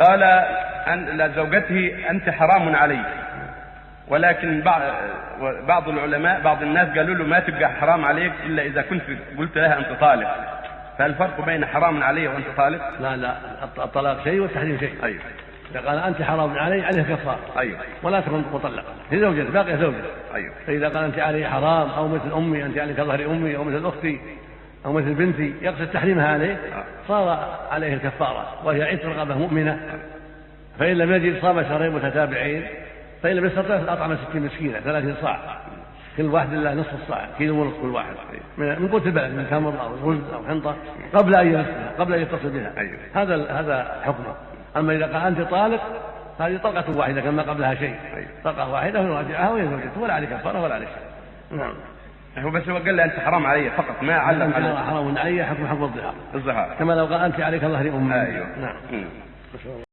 قال أن لزوجته أنت حرام عليك ولكن بعض بعض العلماء بعض الناس قالوا له ما تبقى حرام عليك إلا إذا كنت قلت لها أنت طالق. فهل الفرق بين حرام علي وأنت طالق؟ لا لا. الطلاق شيء والتحريم شيء. أيوه. إذا قال أنت حرام علي عليه كفارة. أيوه. ولا تكون مطلقة. هي زوجته باقية زوجته أيوه. فإذا قال أنت علي حرام أو مثل أمي أنت عليك ظهر أمي أو مثل أختي أو مثل بنتي يقصد تحريمها عليه صار عليه الكفارة وهي عتق رغبة مؤمنة. فإن لم يجد صام شهرين متتابعين فإن لم يستطع أطعم ستين مسكينة ثلاثين صاع. كل واحد له نصف الصاع كيلو ونصف كل واحد. من قوت البلد من تمر أو رز أو حنطة قبل أن يمسها قبل أن يتصل بها. أيوه. هذا هذا حكمه. أما إذا قال أنت طالق هذه طلقة واحدة كما قبلها شيء. أيوه. طلقة واحدة ويراجعها وهي زوجته ولا عليه كفارة ولا عليه شيء. نعم. هو بس هو قال لي أنت حرام علي فقط ما علق أنت على حرام علي حكم حكم الظهار. الظهار. كما لو قال أنت عليك ظهر أمي أيوه. نعم.